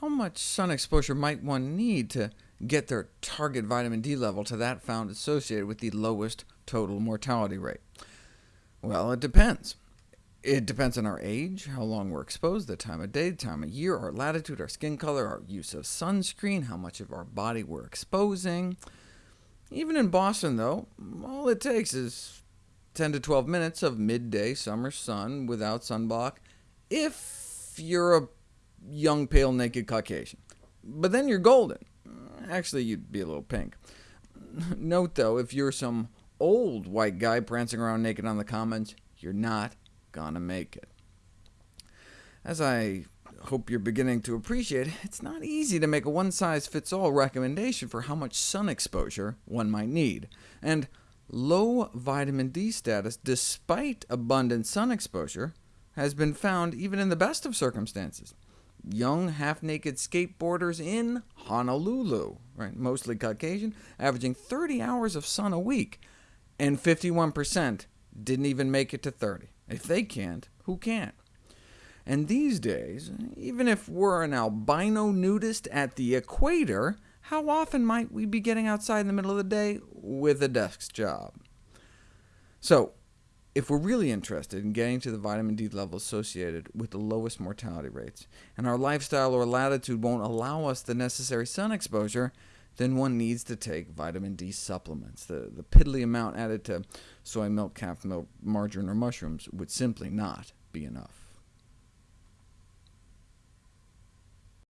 how much sun exposure might one need to get their target vitamin D level to that found associated with the lowest total mortality rate? Well, it depends. It depends on our age, how long we're exposed, the time of day, time of year, our latitude, our skin color, our use of sunscreen, how much of our body we're exposing. Even in Boston, though, all it takes is 10 to 12 minutes of midday summer sun without sunblock, if you're a young, pale, naked Caucasian. But then you're golden. Actually, you'd be a little pink. Note, though, if you're some old white guy prancing around naked on the commons, you're not gonna make it. As I hope you're beginning to appreciate, it's not easy to make a one-size-fits-all recommendation for how much sun exposure one might need, and low vitamin D status, despite abundant sun exposure, has been found even in the best of circumstances young, half-naked skateboarders in Honolulu, right, mostly Caucasian, averaging 30 hours of sun a week, and 51% didn't even make it to 30. If they can't, who can? And these days, even if we're an albino nudist at the equator, how often might we be getting outside in the middle of the day with a desk job? So, if we're really interested in getting to the vitamin D level associated with the lowest mortality rates, and our lifestyle or latitude won't allow us the necessary sun exposure, then one needs to take vitamin D supplements. The, the piddly amount added to soy milk, calf milk, margarine, or mushrooms would simply not be enough.